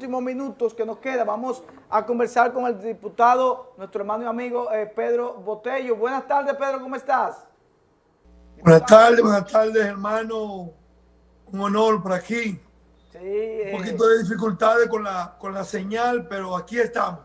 últimos minutos que nos queda, vamos a conversar con el diputado, nuestro hermano y amigo eh, Pedro Botello. Buenas tardes, Pedro, ¿cómo estás? Buenas tardes, buenas tardes, hermano. Un honor por aquí. Sí, Un eh, poquito de dificultades con la, con la señal, pero aquí estamos.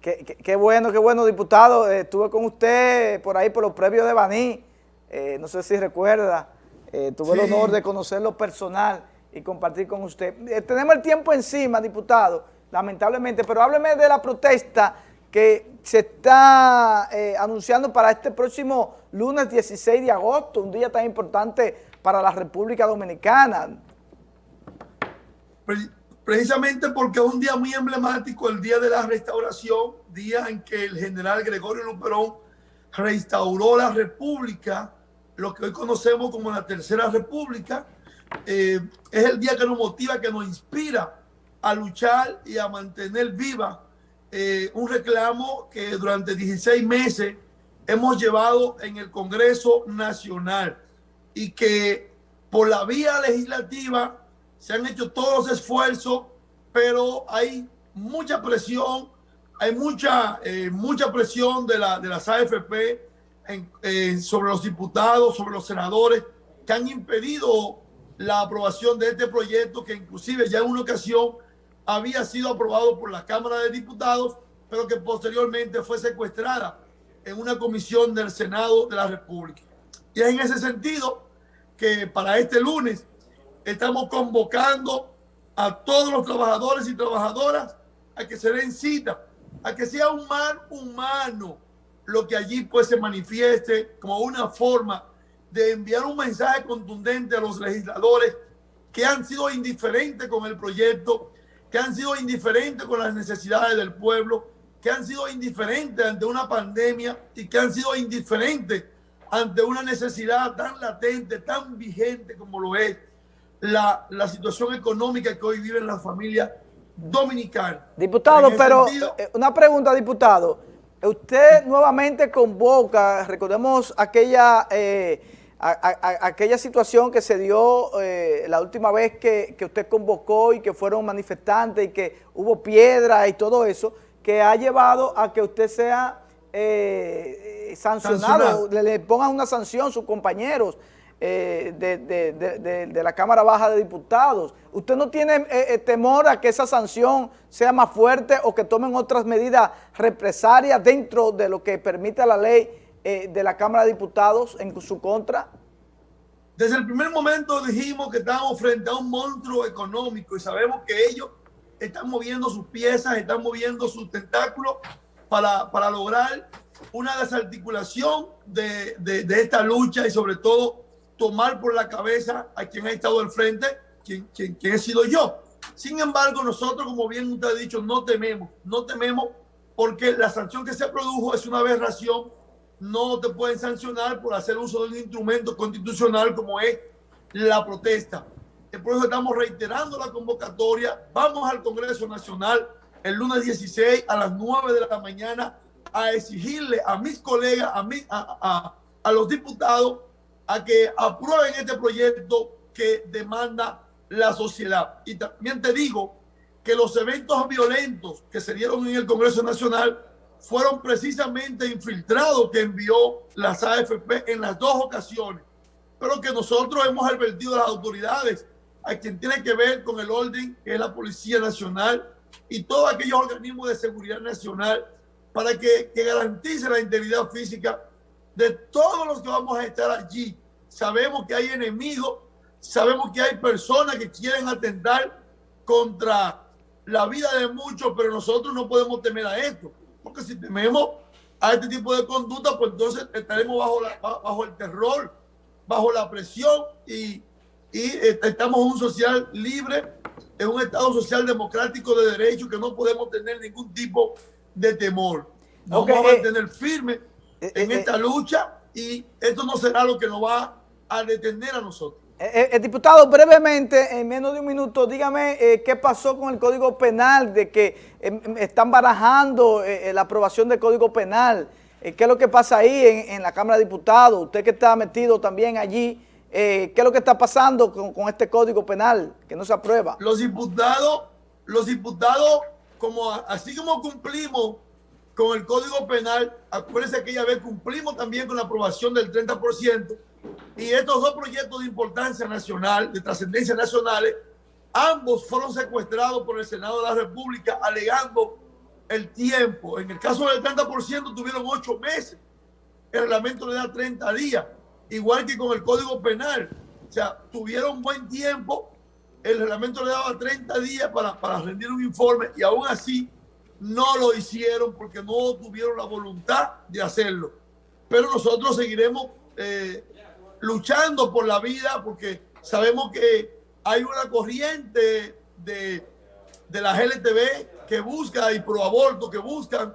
qué, qué- qué bueno, qué bueno, diputado. Eh, estuve con usted por ahí por los previos de Baní, eh, no sé si recuerda. Eh, tuve el Sí. honor de conocerlo personal y compartir con usted. Eh, tenemos el tiempo encima, diputado, lamentablemente, pero hábleme de la protesta que se está eh, anunciando para este próximo lunes 16 de agosto, un día tan importante para la República Dominicana. Pre- Precisamente porque es un día muy emblemático, el día de la restauración, día en que el general Gregorio Luperón restauró la República, lo que hoy conocemos como la Tercera República. Eh, es el día que nos motiva, que nos inspira a luchar y a mantener viva eh, un reclamo que durante 16 meses hemos llevado en el Congreso Nacional y que por la vía legislativa se han hecho todos los esfuerzos, pero hay mucha presión, hay mucha, eh, mucha presión de, la, de las AFP sobre los diputados, sobre los senadores, que han impedido la aprobación de este proyecto, que inclusive ya en una ocasión había sido aprobado por la Cámara de Diputados, pero que posteriormente fue secuestrada en una comisión del Senado de la República. Y es en ese sentido que para este lunes estamos convocando a todos los trabajadores y trabajadoras a que se den cita, a que sea un humano lo que allí pues se manifieste como una forma de enviar un mensaje contundente a los legisladores que han sido indiferentes con el proyecto, que han sido indiferentes con las necesidades del pueblo, que han sido indiferentes ante una pandemia y que han sido indiferentes ante una necesidad tan latente, tan vigente como lo es la, la situación económica que hoy viven las familias dominicanas. Diputado, pero sentido, eh, una pregunta, diputado. Usted nuevamente convoca, recordemos aquella, eh, a- aquella situación que se dio eh, la última vez que, que usted convocó y que fueron manifestantes y que hubo piedra y todo eso, que ha llevado a que usted sea eh, eh, sancionado, Sancionado. le, le pongan una sanción sus compañeros eh, de, de- de- de- de la Cámara Baja de Diputados. ¿Usted no tiene eh, eh, temor a que esa sanción sea más fuerte o que tomen otras medidas represalias dentro de lo que permite la ley eh, de la Cámara de Diputados en su contra? Desde el primer momento dijimos que estábamos frente a un monstruo económico y sabemos que ellos están moviendo sus piezas, están moviendo sus tentáculos para, para lograr una desarticulación de, de- esta lucha y sobre todo tomar por la cabeza a quien ha estado al frente, quien, quien, quien sido yo. Sin embargo, nosotros, como bien usted ha dicho, no tememos, no tememos porque la sanción que se produjo es una aberración no te pueden sancionar por hacer uso de un instrumento constitucional como es la protesta. Por eso estamos reiterando la convocatoria. Vamos al Congreso Nacional el lunes 16 a las 9 de la mañana a exigirle a mis colegas, a, a, a- a los diputados, a que aprueben este proyecto que demanda la sociedad. Y también te digo que los eventos violentos que se dieron en el Congreso Nacional fueron precisamente infiltrados que envió las AFP en las dos ocasiones, pero que nosotros hemos advertido a las autoridades, a quien tiene que ver con el orden, que es la Policía Nacional y todos aquellos organismos de seguridad nacional, para que, que garantice la integridad física de todos los que vamos a estar allí. Sabemos que hay enemigos, sabemos que hay personas que quieren atentar contra la vida de muchos, pero nosotros no podemos temer a esto, porque si tememos a este tipo de conducta, pues entonces estaremos bajo, la- bajo el terror, bajo la presión y, y estamos en un social libre, en un Estado social democrático de derecho que no podemos tener ningún tipo de temor. Nos vamos a eh, mantener firmes eh, en eh, esta lucha y esto no será lo que nos va a detener a nosotros. Eh, eh, eh, diputado, brevemente, en menos de un minuto, dígame eh, qué pasó con el Código Penal, de que eh, em, están barajando la aprobación del Código Penal. ¿Qué es lo que pasa ahí en, la Cámara de Diputados? Usted que está metido también allí, ¿qué es lo que está pasando con, con este Código Penal que no se aprueba? Los diputados, los diputados, como así como cumplimos con el Código Penal, acuérdense que ya vez cumplimos también con la aprobación del 30%, y estos dos proyectos de importancia nacional, de trascendencia nacionales, ambos fueron secuestrados por el Senado de la República alegando el tiempo. En el caso del 30% tuvieron ocho meses. El reglamento le da 30 días, igual que con el Código Penal. O sea, tuvieron buen tiempo. El reglamento le daba 30 días para, para rendir un informe y aún así no lo hicieron porque no tuvieron la voluntad de hacerlo. Pero nosotros seguiremos eh, luchando por la vida porque sabemos que hay una corriente de, de la GLTV que busca y pro aborto que buscan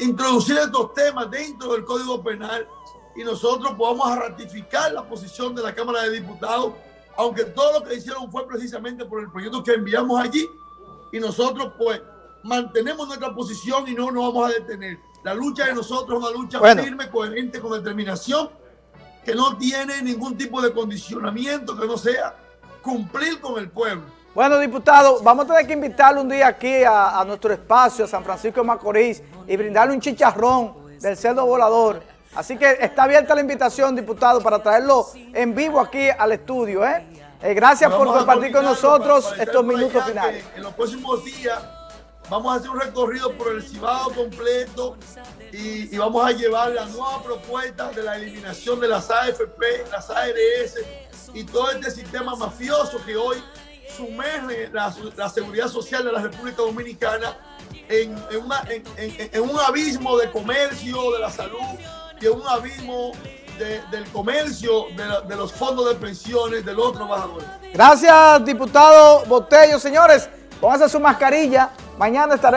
introducir estos temas dentro del Código Penal y nosotros podamos ratificar la posición de la Cámara de Diputados, aunque todo lo que hicieron fue precisamente por el proyecto que enviamos allí y nosotros pues mantenemos nuestra posición y no nos vamos a detener. La lucha de nosotros es una lucha firme, coherente, con determinación, que no tiene ningún tipo de condicionamiento que no sea cumplir con el pueblo. Bueno, diputado, vamos a tener que invitarle un día aquí a, nuestro espacio, a San Francisco de Macorís, y brindarle un chicharrón del cerdo volador. Así que está abierta la invitación, diputado, para traerlo en vivo aquí al estudio. ¿eh? eh gracias por compartir con nosotros estos minutos finales. En los próximos días vamos a hacer un recorrido por el Cibao completo y, vamos a llevar la nueva propuesta de la eliminación de las AFP, las ARS y todo este sistema mafioso que hoy sumerge la, seguridad social de la República Dominicana en, un abismo de comercio, de la salud y en un abismo de, del comercio, de, de, los fondos de pensiones de los trabajadores. Gracias, diputado Botello. Señores, pónganse su mascarilla. Mañana estaré